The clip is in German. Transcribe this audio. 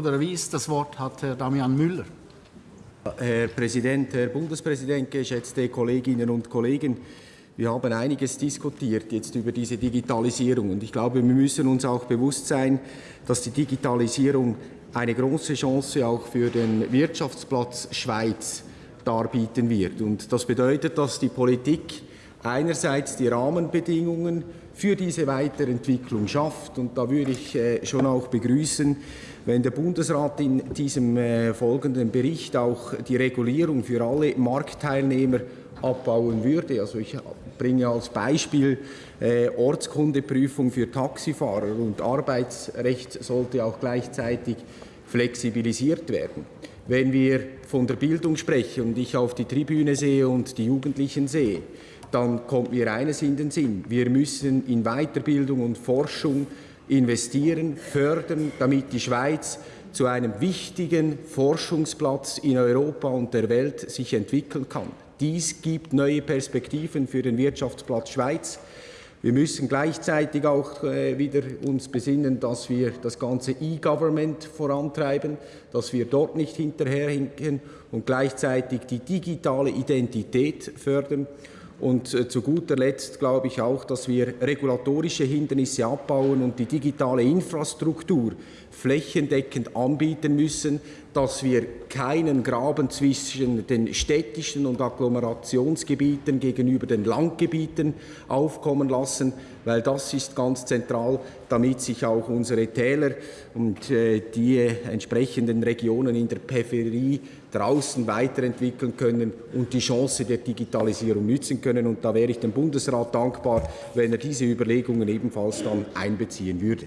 Das Wort hat Herr Damian Müller. Herr Präsident, Herr Bundespräsident, geschätzte Kolleginnen und Kollegen, wir haben einiges diskutiert jetzt über diese Digitalisierung und ich glaube, wir müssen uns auch bewusst sein, dass die Digitalisierung eine große Chance auch für den Wirtschaftsplatz Schweiz darbieten wird. Und das bedeutet, dass die Politik einerseits die Rahmenbedingungen für diese Weiterentwicklung schafft. Und da würde ich äh, schon auch begrüßen, wenn der Bundesrat in diesem äh, folgenden Bericht auch die Regulierung für alle Marktteilnehmer abbauen würde. Also ich bringe als Beispiel äh, Ortskundeprüfung für Taxifahrer und Arbeitsrecht sollte auch gleichzeitig flexibilisiert werden. Wenn wir von der Bildung sprechen und ich auf die Tribüne sehe und die Jugendlichen sehe, dann kommt mir eines in den Sinn. Wir müssen in Weiterbildung und Forschung investieren, fördern, damit die Schweiz zu einem wichtigen Forschungsplatz in Europa und der Welt sich entwickeln kann. Dies gibt neue Perspektiven für den Wirtschaftsplatz Schweiz. Wir müssen gleichzeitig auch äh, wieder uns besinnen, dass wir das ganze E-Government vorantreiben, dass wir dort nicht hinterherhinken und gleichzeitig die digitale Identität fördern. Und äh, zu guter Letzt glaube ich auch, dass wir regulatorische Hindernisse abbauen und die digitale Infrastruktur flächendeckend anbieten müssen, dass wir keinen Graben zwischen den städtischen und Agglomerationsgebieten gegenüber den Landgebieten aufkommen lassen, weil das ist ganz zentral, damit sich auch unsere Täler und äh, die entsprechenden Regionen in der Peripherie draußen weiterentwickeln können und die Chance der Digitalisierung nützen können. Und da wäre ich dem Bundesrat dankbar, wenn er diese Überlegungen ebenfalls dann einbeziehen würde.